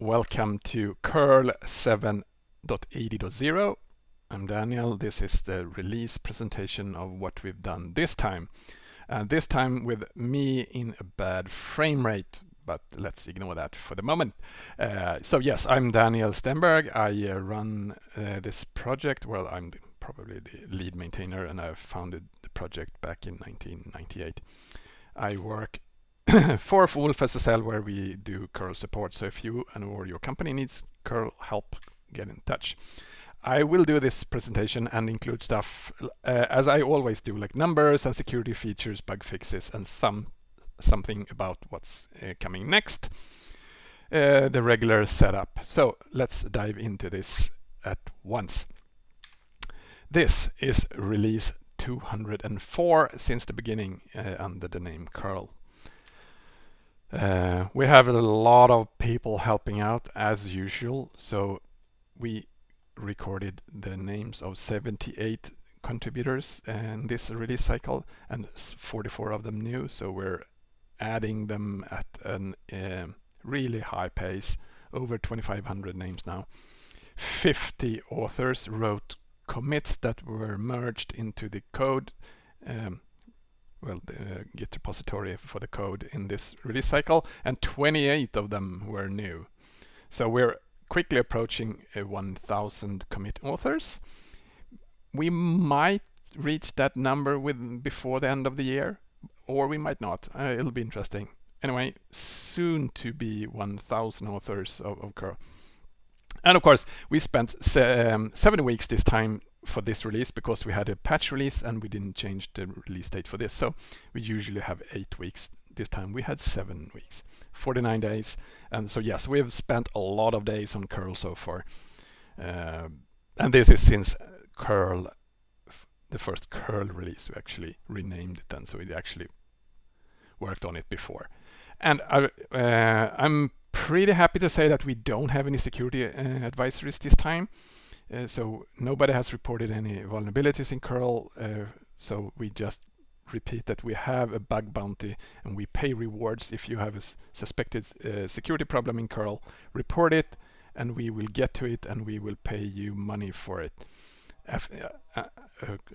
Welcome to curl 7.80.0. I'm Daniel. This is the release presentation of what we've done this time. Uh, this time with me in a bad frame rate, but let's ignore that for the moment. Uh, so yes, I'm Daniel Stenberg. I uh, run uh, this project. Well, I'm the, probably the lead maintainer and I founded the project back in 1998. I work for wolfSSL where we do curl support. So if you and or your company needs curl help, get in touch. I will do this presentation and include stuff uh, as I always do, like numbers and security features, bug fixes, and some something about what's uh, coming next. Uh, the regular setup. So let's dive into this at once. This is release 204 since the beginning uh, under the name curl uh, we have a lot of people helping out as usual. So we recorded the names of 78 contributors in this release cycle and 44 of them new. So we're adding them at a uh, really high pace, over 2,500 names now. 50 authors wrote commits that were merged into the code. Um, well, the uh, Git repository for the code in this release cycle, and 28 of them were new. So we're quickly approaching uh, 1,000 commit authors. We might reach that number with before the end of the year, or we might not. Uh, it'll be interesting. Anyway, soon to be 1,000 authors of, of curl. And of course, we spent se um, seven weeks this time for this release because we had a patch release and we didn't change the release date for this. So we usually have eight weeks. This time we had seven weeks, 49 days. And so yes, we have spent a lot of days on curl so far. Uh, and this is since curl, the first curl release, we actually renamed it then. So we actually worked on it before. And I, uh, I'm pretty happy to say that we don't have any security uh, advisories this time. Uh, so nobody has reported any vulnerabilities in curl. Uh, so we just repeat that we have a bug bounty and we pay rewards if you have a suspected uh, security problem in curl. Report it and we will get to it and we will pay you money for it. Uh, uh,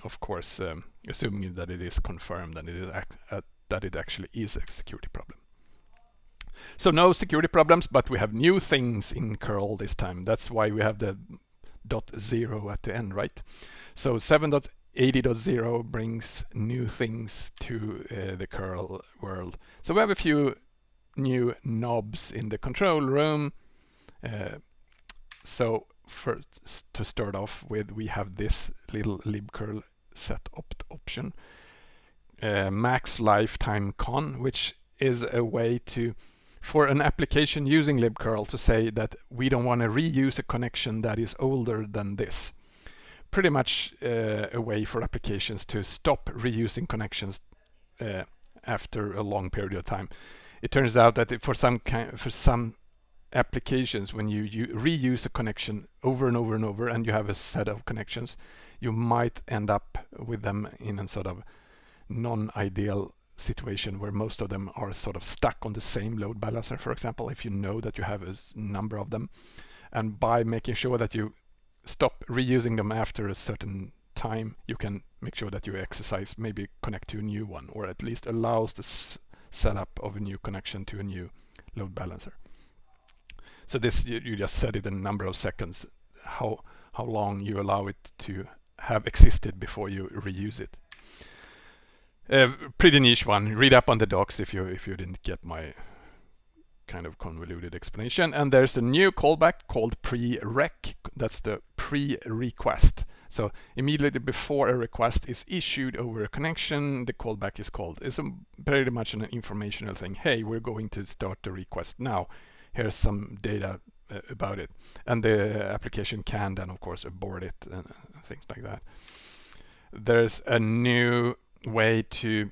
of course, um, assuming that it is confirmed and it is that it actually is a security problem. So no security problems, but we have new things in curl this time. That's why we have the dot zero at the end, right? So 7.80.0 brings new things to uh, the curl world. So we have a few new knobs in the control room. Uh, so first to start off with, we have this little libcurl set opt option, uh, max lifetime con, which is a way to for an application using libcurl to say that we don't want to reuse a connection that is older than this. Pretty much uh, a way for applications to stop reusing connections uh, after a long period of time. It turns out that for some kind, for some applications, when you, you reuse a connection over and over and over, and you have a set of connections, you might end up with them in a sort of non-ideal situation where most of them are sort of stuck on the same load balancer, for example, if you know that you have a number of them. And by making sure that you stop reusing them after a certain time, you can make sure that you exercise, maybe connect to a new one, or at least allows the setup of a new connection to a new load balancer. So this, you, you just set it in a number of seconds, how, how long you allow it to have existed before you reuse it. A pretty niche one. Read up on the docs if you if you didn't get my kind of convoluted explanation. And there's a new callback called pre-req. That's the pre-request. So immediately before a request is issued over a connection, the callback is called. It's a, pretty much an informational thing. Hey, we're going to start the request now. Here's some data uh, about it. And the application can then, of course, abort it and uh, things like that. There's a new way to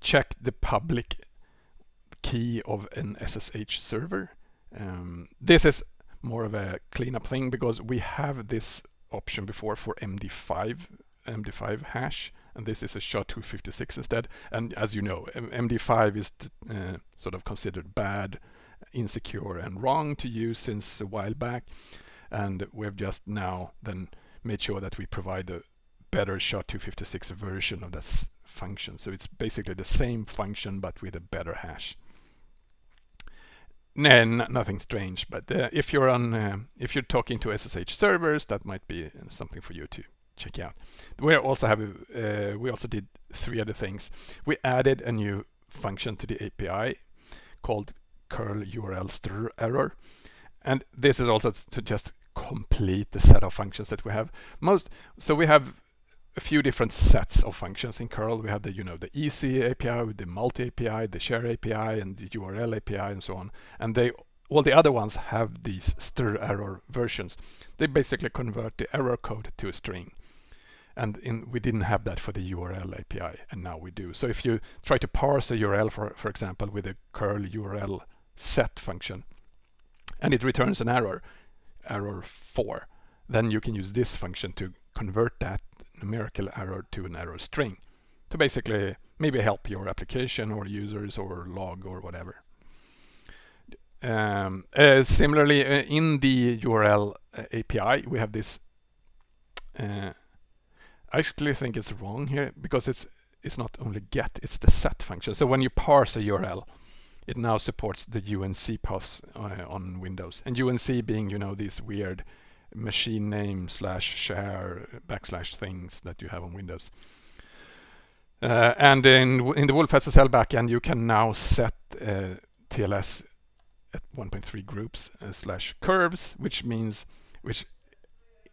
check the public key of an SSH server. Um, this is more of a cleanup thing because we have this option before for MD5, MD5 hash and this is a SHA-256 instead. And as you know, MD5 is uh, sort of considered bad, insecure, and wrong to use since a while back. And we've just now then made sure that we provide a better SHA-256 version of that function. So it's basically the same function but with a better hash. No, nothing strange, but uh, if you're on, uh, if you're talking to SSH servers, that might be something for you to check out. We also have, uh, we also did three other things. We added a new function to the API called curl URL strerror, and this is also to just complete the set of functions that we have. Most, so we have a few different sets of functions in curl. We have the, you know, the easy API, with the multi API, the share API, and the URL API, and so on. And they, all the other ones have these strerror versions. They basically convert the error code to a string. And in, we didn't have that for the URL API, and now we do. So if you try to parse a URL, for, for example, with a curl URL set function, and it returns an error, error 4, then you can use this function to convert that numerical error to an error string to basically maybe help your application or users or log or whatever. Um, uh, similarly, uh, in the URL uh, API, we have this. Uh, I actually think it's wrong here because it's it's not only get, it's the set function. So when you parse a URL, it now supports the UNC paths uh, on Windows. And UNC being, you know, these weird machine name slash share backslash things that you have on Windows. Uh, and in, in the wolfSSL backend, you can now set uh, TLS at 1.3 groups uh, slash curves, which means, which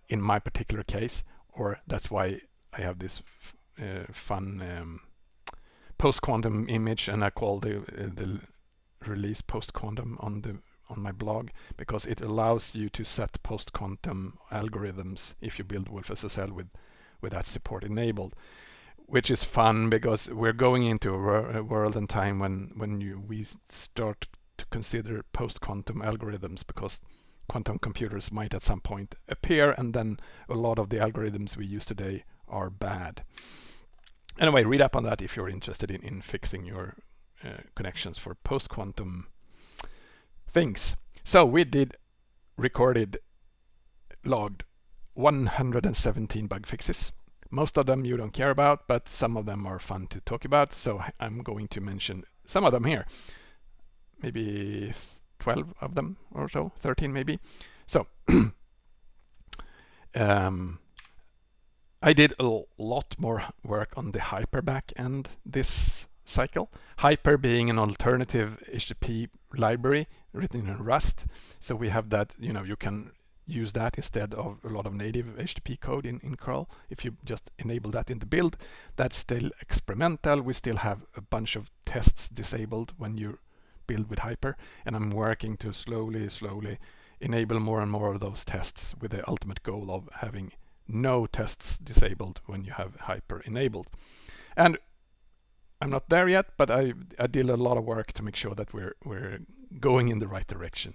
in my particular case, or that's why I have this uh, fun um, post-quantum image and I call the, uh, the release post-quantum on the on my blog because it allows you to set post-quantum algorithms if you build wolfSSL with, with that support enabled, which is fun because we're going into a, world and time when, when you, we start to consider post-quantum algorithms because quantum computers might at some point appear and then a lot of the algorithms we use today are bad. Anyway, read up on that if you're interested in, in fixing your uh, connections for post-quantum things. So we did recorded, logged 117 bug fixes. Most of them you don't care about, but some of them are fun to talk about. So I'm going to mention some of them here. Maybe 12 of them or so, 13 maybe. So um, I did a lot more work on the hyper back end this cycle. Hyper being an alternative HTTP library written in Rust. So we have that, you know, you can use that instead of a lot of native HTTP code in, in curl. If you just enable that in the build, that's still experimental. We still have a bunch of tests disabled when you build with Hyper. And I'm working to slowly, slowly enable more and more of those tests with the ultimate goal of having no tests disabled when you have Hyper enabled. And I'm not there yet, but I, I did a lot of work to make sure that we're, we're going in the right direction.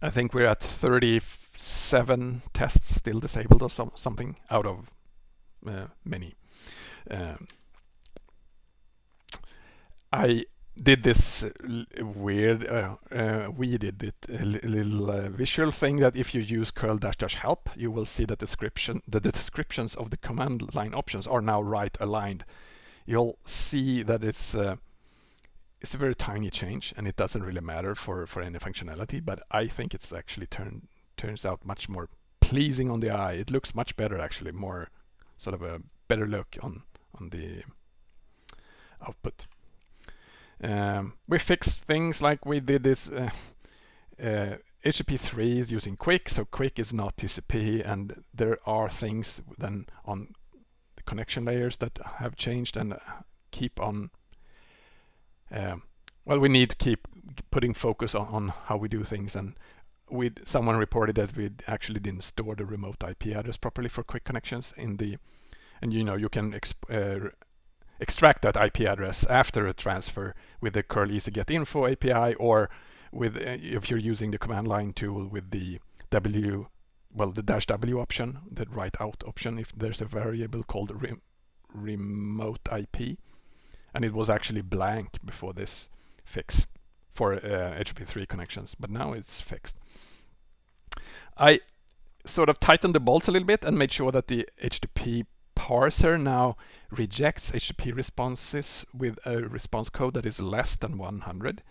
I think we're at 37 tests still disabled or some, something out of uh, many. Um, I did this weird, uh, uh, we did it, a little uh, visual thing that if you use curl dash dash help, you will see that description, the descriptions of the command line options are now right aligned you'll see that it's uh, it's a very tiny change and it doesn't really matter for for any functionality but I think it's actually turn turns out much more pleasing on the eye. It looks much better actually more sort of a better look on on the output. Um, we fixed things like we did this uh, uh, HTTP3 is using QUIC, so QUIC is not TCP and there are things then on connection layers that have changed and keep on um, well we need to keep putting focus on, on how we do things. And we someone reported that we actually didn't store the remote IP address properly for QUIC connections in the and you know you can uh, extract that IP address after a transfer with the curl easy get info API or with uh, if you're using the command line tool with the W well, the dash W option, the write out option, if there's a variable called remote IP. And it was actually blank before this fix for uh, HTTP3 connections, but now it's fixed. I sort of tightened the bolts a little bit and made sure that the HTTP parser now rejects HTTP responses with a response code that is less than 100.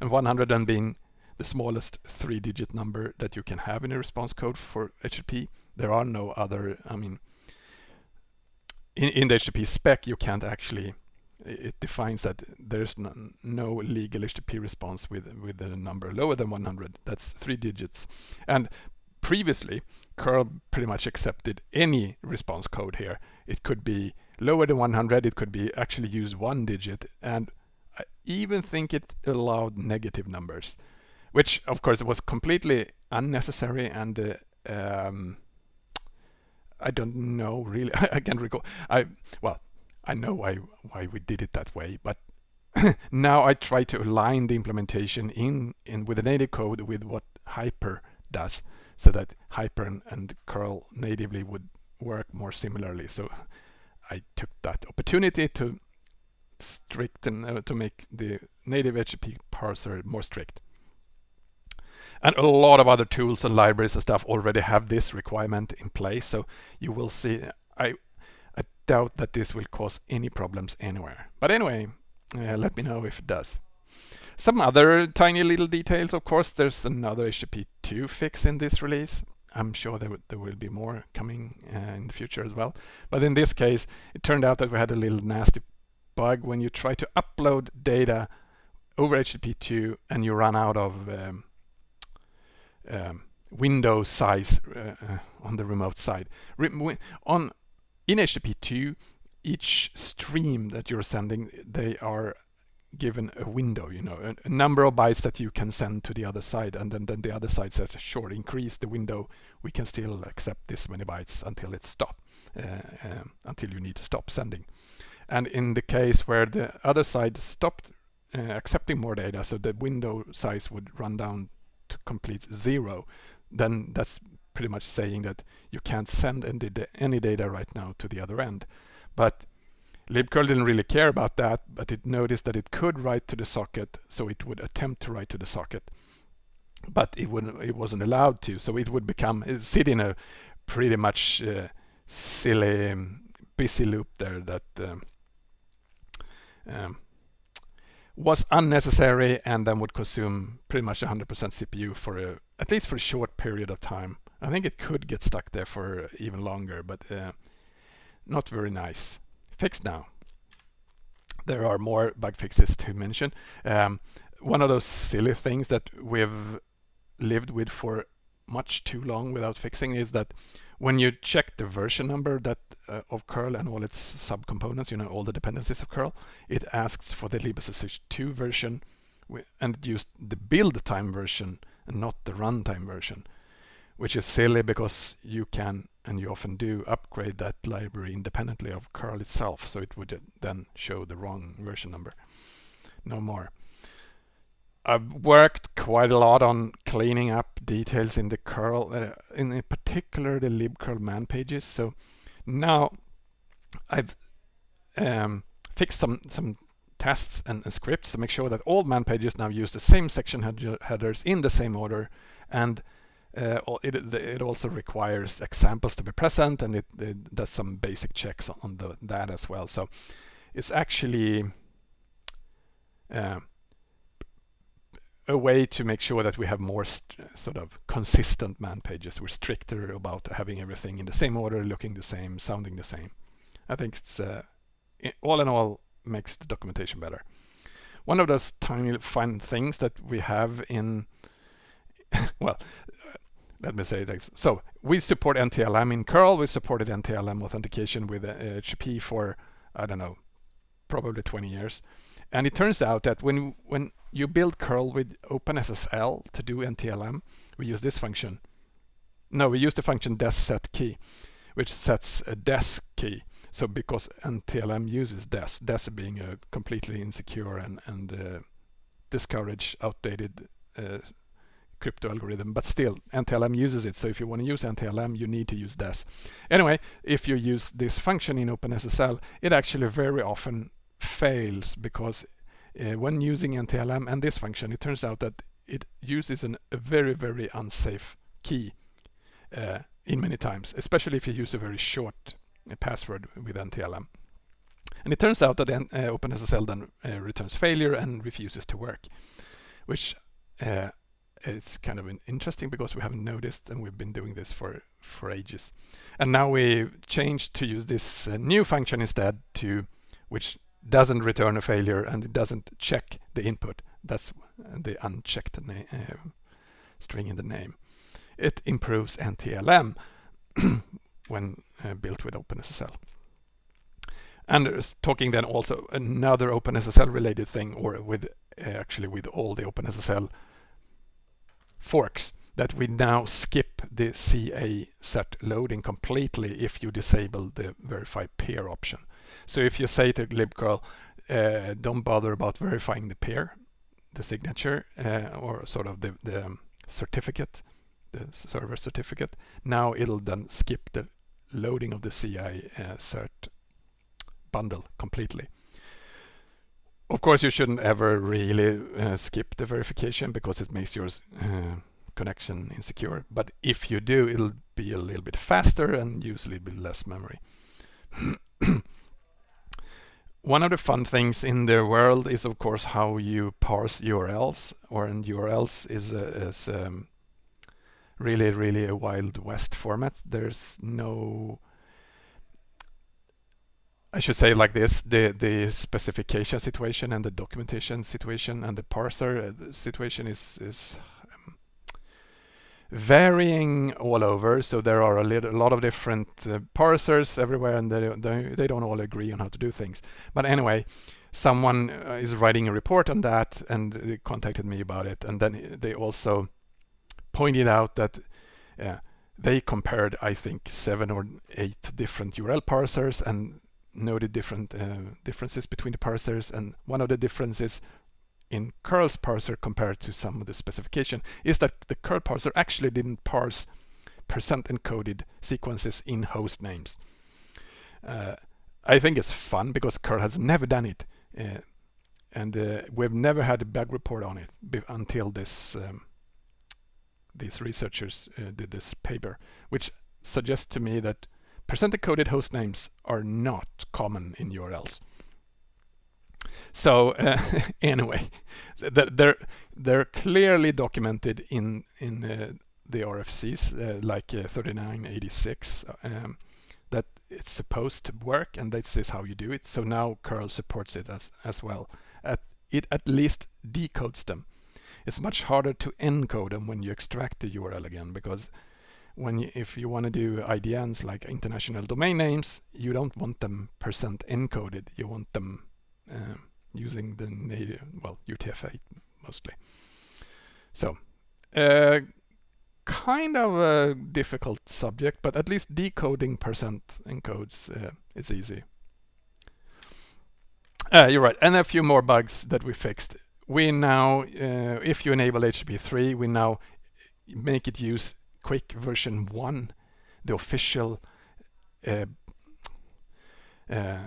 And 100 then being the smallest three-digit number that you can have in a response code for HTTP. There are no other, I mean, in, in the HTTP spec, you can't actually, it defines that there's no, no legal HTTP response with, with a number lower than 100. That's three digits. And previously, curl pretty much accepted any response code here. It could be lower than 100, it could be actually use one digit, and I even think it allowed negative numbers which of course was completely unnecessary and uh, um, I don't know really I can't recall. I well I know why why we did it that way but now I try to align the implementation in in with the native code with what Hyper does so that Hyper and, and curl natively would work more similarly. So I took that opportunity to stricten uh, to make the native HTTP parser more strict and a lot of other tools and libraries and stuff already have this requirement in place. So you will see, I, I doubt that this will cause any problems anywhere. But anyway, uh, let me know if it does. Some other tiny little details, of course, there's another HTTP 2 fix in this release. I'm sure there, there will be more coming uh, in the future as well. But in this case, it turned out that we had a little nasty bug when you try to upload data over HTTP 2 and you run out of um, um, window size uh, uh, on the remote side. Re on in HTTP2, each stream that you're sending, they are given a window, you know, a, a, number of bytes that you can send to the other side, and then, then the other side says, sure, increase the window. We can still accept this many bytes until it stop, uh, um, until you need to stop sending. And in the case where the other side stopped uh, accepting more data, so the window size would run down to complete zero, then that's pretty much saying that you can't send any data right now to the other end. But libcurl didn't really care about that, but it noticed that it could write to the socket, so it would attempt to write to the socket. But it wouldn't, it wasn't allowed to, so it would become sit in a pretty much uh, silly busy loop there that um, um, was unnecessary and then would consume pretty much 100% CPU for a, at least for a short period of time. I think it could get stuck there for even longer, but uh, not very nice. Fixed now. There are more bug fixes to mention. Um, one of those silly things that we've lived with for much too long without fixing is that when you check the version number that uh, of curl and all its subcomponents, you know, all the dependencies of curl, it asks for the libssh 2 version and used the build time version and not the runtime version, which is silly because you can, and you often do, upgrade that library independently of curl itself, so it would then show the wrong version number. No more. I've worked quite a lot on cleaning up details in the curl, uh, in particular the libcurl man pages. So now I've um, fixed some some tests and, and, scripts to make sure that all man pages now use the same section head headers in the same order, and uh, it, it also requires examples to be present, and it, it does some basic checks on the, that as well. So it's actually uh, a way to make sure that we have more sort of consistent man pages. We're stricter about having everything in the same order, looking the same, sounding the same. I think it's uh, all in all makes the documentation better. One of those tiny fun things that we have in, well, uh, let me say this. So we support NTLM in curl. We supported NTLM authentication with uh, HTTP for, I don't know, probably 20 years. And it turns out that when when you build curl with OpenSSL to do NTLM, we use this function. No, we use the function desSetKey, which sets a des key. So because NTLM uses des, des being a completely insecure and, and uh, outdated uh, crypto algorithm, but still NTLM uses it. So if you want to use NTLM, you need to use DES. Anyway, if you use this function in OpenSSL, it actually very often fails because uh, when using NTLM and this function, it turns out that it uses an, a very, very unsafe key uh, in many times, especially if you use a very short uh, password with NTLM. And it turns out that OpenSSL then returns failure and refuses to work, which is kind of interesting because we haven't noticed and we've been doing this for, for ages. And now we changed to use this uh, new function instead to which doesn't return a failure and it doesn't check the input. That's the unchecked uh, string in the name. It improves NTLM when uh, built with OpenSSL. And talking then also another OpenSSL related thing, or with uh, actually with all the OpenSSL forks, that we now skip the CA set loading completely if you disable the verify peer option. So if you say to libcurl, uh, don't bother about verifying the pair, the signature, uh, or sort of the, the certificate, the server certificate, now it'll then skip the loading of the CI uh, cert bundle completely. Of course, you shouldn't ever really uh, skip the verification because it makes your uh, connection insecure. But if you do, it'll be a little bit faster and use a little bit less memory. One of the fun things in the world is, of course, how you parse URLs. Or in URLs is, a, is um, really, really a wild west format. There's no I should say like this, the, the specification situation and the documentation situation and the parser uh, situation is, is varying all over. So there are a, little, a lot of different uh, parsers everywhere and they, they, they, don't all agree on how to do things. But anyway, someone uh, is writing a report on that and they contacted me about it. And then they also pointed out that uh, they compared, I think, seven or eight different URL parsers and noted different uh, differences between the parsers and one of the differences in curl's parser compared to some of the specification is that the curl parser actually didn't parse percent encoded sequences in host names. Uh, I think it's fun because curl has never done it uh, and uh, we've never had a bug report on it until this um, these researchers uh, did this paper which suggests to me that percent encoded host names are not common in URLs. So uh, anyway, they're they're clearly documented in in uh, the RFCs uh, like uh, 3986 um, that it's supposed to work and this is how you do it. So now curl supports it as as well. At, it at least decodes them. It's much harder to encode them when you extract the URL again because when you, if you want to do IDNs like international domain names, you don't want them percent encoded. You want them uh, using the native, well, UTF-8 mostly. So, uh, kind of a difficult subject, but at least decoding percent encodes uh, is easy. Uh, you're right, and a few more bugs that we fixed. We now, uh, if you enable HTTP3, we now make it use QUIC version 1, the official uh, uh,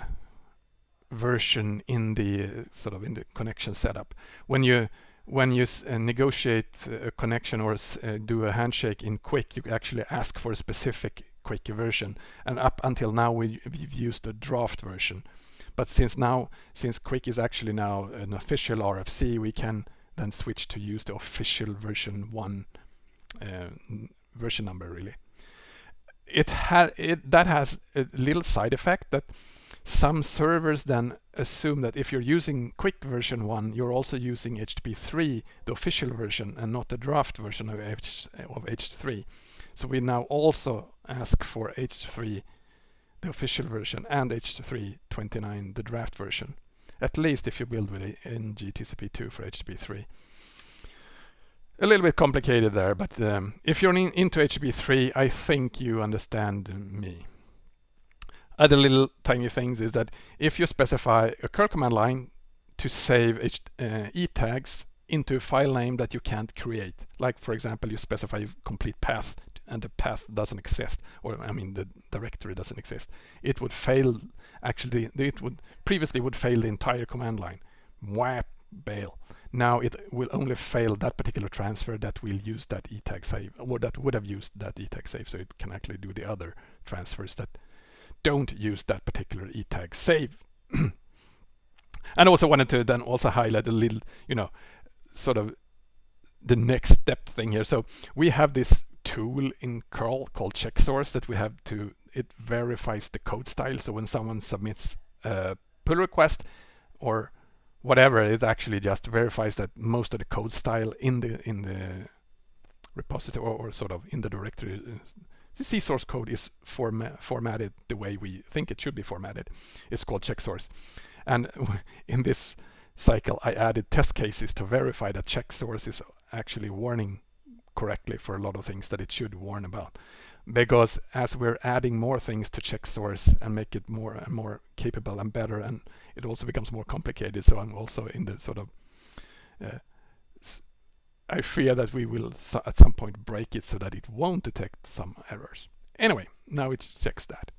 version in the sort of in the connection setup. When you when you uh, negotiate a connection or uh, do a handshake in QUIC, you actually ask for a specific QUIC version. And up until now, we, we've used a draft version. But since now, since QUIC is actually now an official RFC, we can then switch to use the official version one uh, version number really. It had it that has a little side effect that some servers then assume that if you're using QUIC version 1, you're also using HTTP3, the official version, and not the draft version of, H, of H3. So we now also ask for H3, the official version, and H329, the draft version. At least if you build with ngTCP2 for HTTP3 a little bit complicated there, but um, if you're in, into HTTP3, I think you understand me. Other little tiny things is that if you specify a curl command line to save uh, e tags into a file name that you can't create. Like for example, you specify a complete path and the path doesn't exist, or I mean the directory doesn't exist. It would fail, actually, it would previously would fail the entire command line. WAP bail. Now it will only fail that particular transfer that will use that etag save, or that would have used that etag save, so it can actually do the other transfers that don't use that particular etag save. and also wanted to then also highlight a little, you know, sort of the next step thing here. So we have this tool in curl called check source that we have to, it verifies the code style. So when someone submits a pull request or whatever, it actually just verifies that most of the code style in the in the repository or, or sort of in the directory, uh, the C source code is forma formatted the way we think it should be formatted. It's called check source. And in this cycle, I added test cases to verify that check source is actually warning correctly for a lot of things that it should warn about. Because as we're adding more things to check source and make it more and more capable and better, and it also becomes more complicated. So I'm also in the sort of, uh, I fear that we will at some point break it so that it won't detect some errors. Anyway, now it checks that.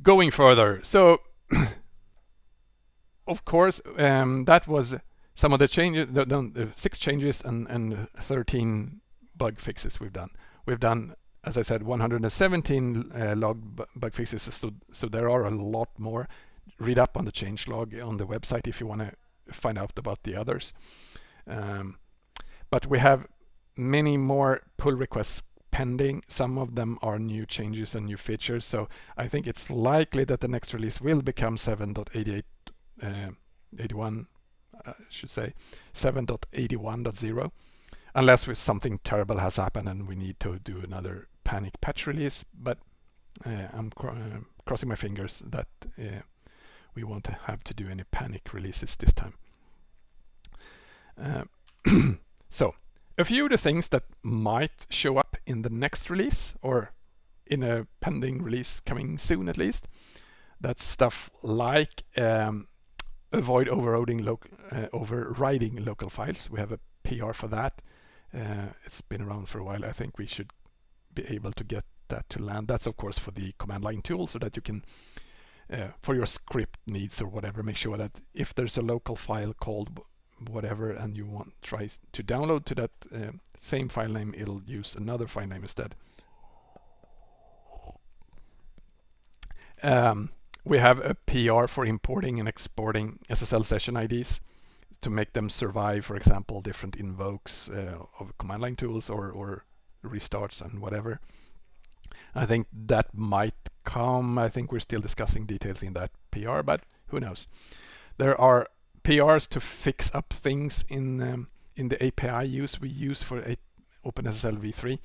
Going further, so of course, um, that was some of the changes, the, the, six changes and, and 13 bug fixes we've done. We've done, as I said, 117 uh, log bug fixes, so, so there are a lot more. Read up on the change log on the website if you want to find out about the others. Um, but we have many more pull requests pending. Some of them are new changes and new features, so I think it's likely that the next release will become 7.88, uh, 81 I should say 7.81.0 unless something terrible has happened and we need to do another panic patch release but uh, I'm cr uh, crossing my fingers that uh, we won't have to do any panic releases this time. Uh, so a few of the things that might show up in the next release or in a pending release coming soon at least. That's stuff like um, avoid overriding, uh, overriding local files. We have a PR for that. Uh, it's been around for a while. I think we should be able to get that to land. That's of course for the command line tool so that you can, uh, for your script needs or whatever, make sure that if there's a local file called whatever and you want try to download to that uh, same file name, it'll use another file name instead. Um, we have a PR for importing and exporting SSL session IDs to make them survive, for example, different invokes uh, of command line tools or, or restarts and whatever. I think that might come. I think we're still discussing details in that PR, but who knows. There are PRs to fix up things in um, in the API use we use for a OpenSSL v3.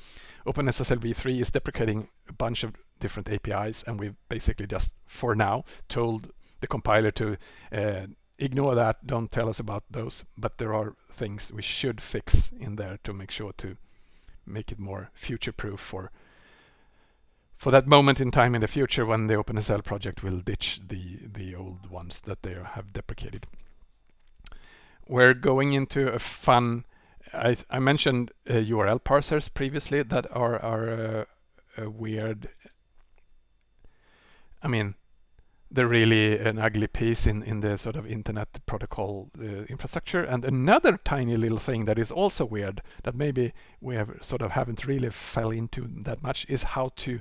OpenSSL v3 is deprecating a bunch of different APIs and we've basically just for now told the compiler to uh, ignore that, don't tell us about those, but there are things we should fix in there to make sure to make it more future-proof for for that moment in time in the future when the OpenSSL project will ditch the the old ones that they have deprecated. We're going into a fun I, I mentioned uh, URL parsers previously that are, are uh, a weird, I mean, they're really an ugly piece in, in the sort of internet protocol uh, infrastructure. And another tiny little thing that is also weird that maybe we have sort of haven't really fell into that much is how to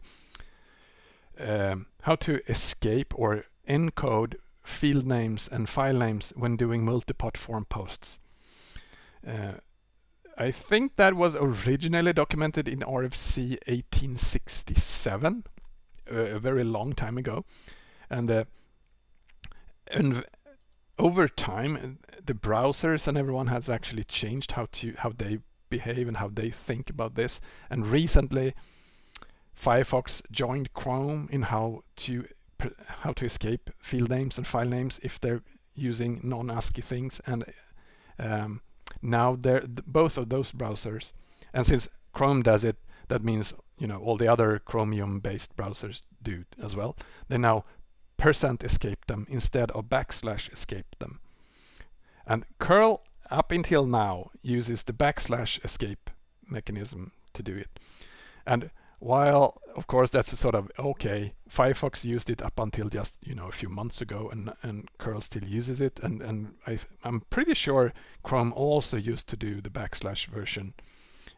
um, how to escape or encode field names and file names when doing multi-part form posts. Uh, I think that was originally documented in RFC 1867, uh, a very long time ago. And, uh, and over time, the browsers and everyone has actually changed how to how they behave and how they think about this. And recently, Firefox joined Chrome in how to how to escape field names and file names if they're using non-ASCII things. And um, now they're both of those browsers and since Chrome does it that means you know all the other Chromium based browsers do as well they now percent escape them instead of backslash escape them and curl up until now uses the backslash escape mechanism to do it. And while of course that's sort of okay, Firefox used it up until just you know a few months ago, and and curl still uses it, and and I I'm pretty sure Chrome also used to do the backslash version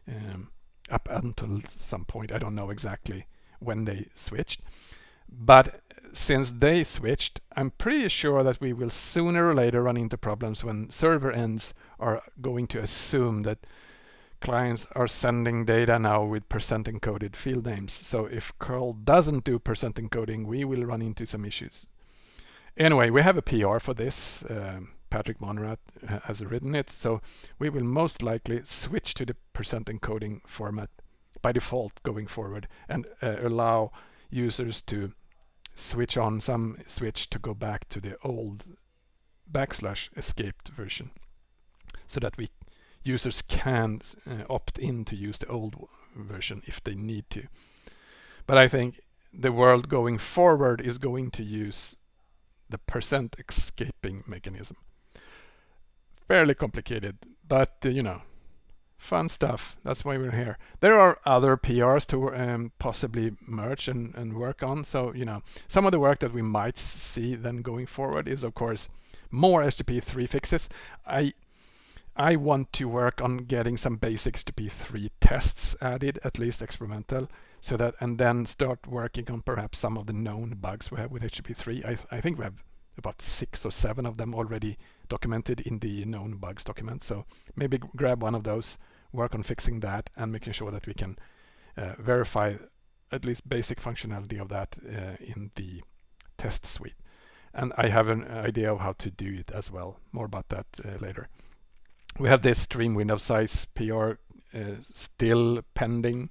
um, up until some point. I don't know exactly when they switched, but since they switched, I'm pretty sure that we will sooner or later run into problems when server ends are going to assume that clients are sending data now with percent encoded field names. So if curl doesn't do percent encoding, we will run into some issues. Anyway, we have a PR for this. Um, Patrick Monnerat has written it. So we will most likely switch to the percent encoding format by default going forward and uh, allow users to switch on some switch to go back to the old backslash escaped version so that we users can uh, opt in to use the old version if they need to. But I think the world going forward is going to use the percent escaping mechanism. Fairly complicated, but uh, you know, fun stuff. That's why we're here. There are other PRs to um, possibly merge and, and work on. So, you know, some of the work that we might see then going forward is, of course, more HTTP3 fixes. I I want to work on getting some basic HTTP3 tests added, at least experimental, so that and then start working on perhaps some of the known bugs we have with HTTP3. I, th I think we have about six or seven of them already documented in the known bugs document. So maybe grab one of those, work on fixing that, and making sure that we can uh, verify at least basic functionality of that uh, in the test suite. And I have an idea of how to do it as well. More about that uh, later we have this stream window size PR uh, still pending.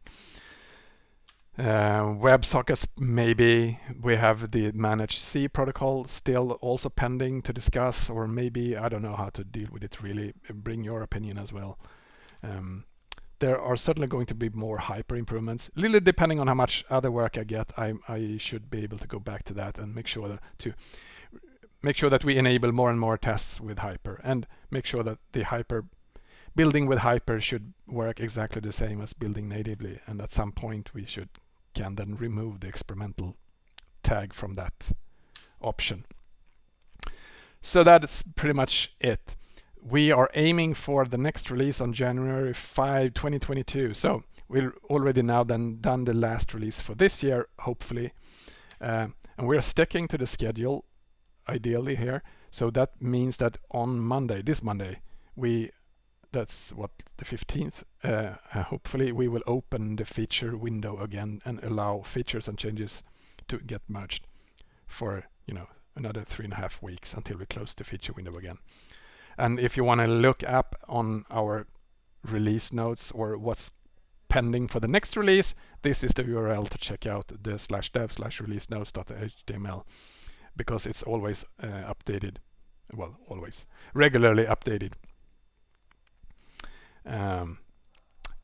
Uh, WebSockets maybe we have the ManageSieve protocol still also pending to discuss or maybe I don't know how to deal with it really. Bring your opinion as well. Um, there are certainly going to be more hyper improvements little depending on how much other work I get. I, I should be able to go back to that and make sure that to make sure that we enable more and more tests with Hyper and make sure that the Hyper building with Hyper should work exactly the same as building natively. And at some point we should can then remove the experimental tag from that option. So that's pretty much it. We are aiming for the next release on January 5, 2022. So we're already now then done the last release for this year, hopefully. Uh, and we're sticking to the schedule ideally here. So that means that on Monday, this Monday, we that's what the 15th uh, hopefully we will open the feature window again and allow features and changes to get merged for you know another three and a half weeks until we close the feature window again and if you want to look up on our release notes or what's pending for the next release this is the url to check out the slash dev slash release notes.html because it's always uh, updated. Well always. Regularly updated. Um,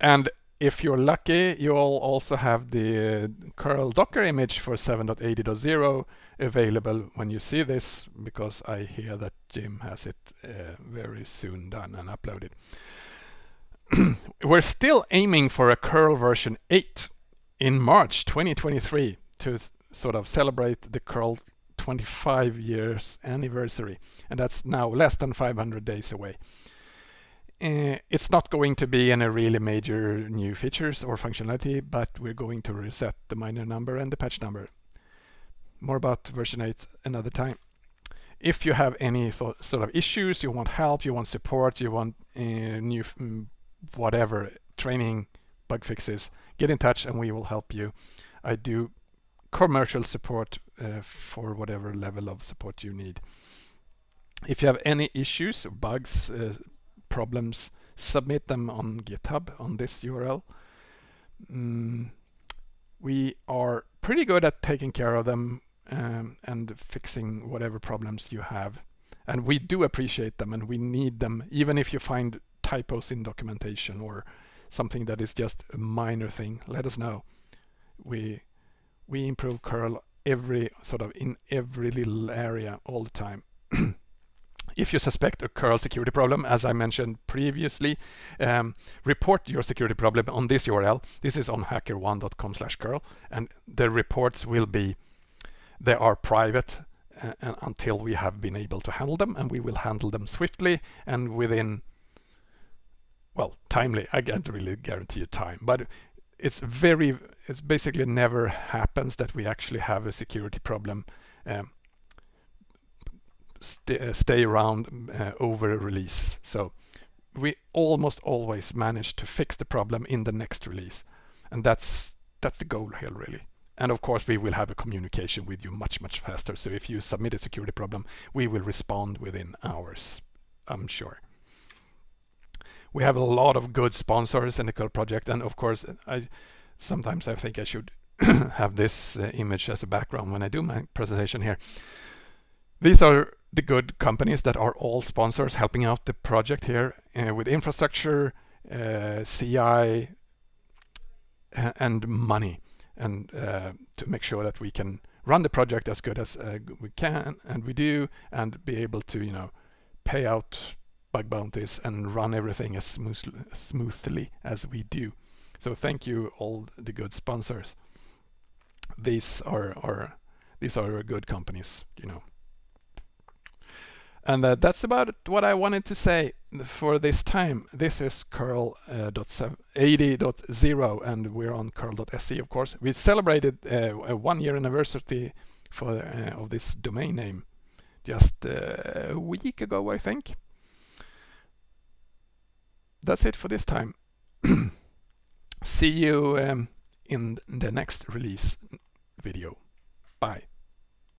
and if you're lucky you'll also have the curl docker image for 7.80.0 available when you see this because I hear that Jim has it uh, very soon done and uploaded. We're still aiming for a curl version 8 in March 2023 to sort of celebrate the curl 25 years anniversary and that's now less than 500 days away. Uh, it's not going to be any really major new features or functionality but we're going to reset the minor number and the patch number. More about version 8 another time. If you have any sort of issues, you want help, you want support, you want uh, new mm, whatever training, bug fixes, get in touch and we will help you. I do commercial support uh, for whatever level of support you need. If you have any issues, bugs, uh, problems, submit them on GitHub on this URL. Mm, we are pretty good at taking care of them um, and fixing whatever problems you have. And we do appreciate them and we need them, even if you find typos in documentation or something that is just a minor thing, let us know. We we improve curl every sort of in every little area all the time. if you suspect a curl security problem, as I mentioned previously, um, report your security problem on this URL. This is on hackerone.com slash curl, and the reports will be, they are private uh, until we have been able to handle them, and we will handle them swiftly and within, well, timely. I can't really guarantee you time, but it's very, it's basically never happens that we actually have a security problem um, st uh, stay around uh, over a release. So we almost always manage to fix the problem in the next release. And that's that's the goal here really. And of course we will have a communication with you much, much faster. So if you submit a security problem, we will respond within hours, I'm sure. We have a lot of good sponsors in the curl project. And of course, I sometimes I think I should have this uh, image as a background when I do my presentation here. These are the good companies that are all sponsors helping out the project here uh, with infrastructure, uh, CI, and money, and uh, to make sure that we can run the project as good as uh, we can, and we do, and be able to, you know, pay out bug bounties and run everything as smooth, smoothly as we do. So thank you all the good sponsors. These are, are these are good companies, you know. And uh, that's about what I wanted to say for this time. This is curl.80.0 uh, and we're on curl.se of course. We celebrated uh, a one year anniversary for uh, of this domain name just uh, a week ago I think. That's it for this time. See you um, in the next release video. Bye.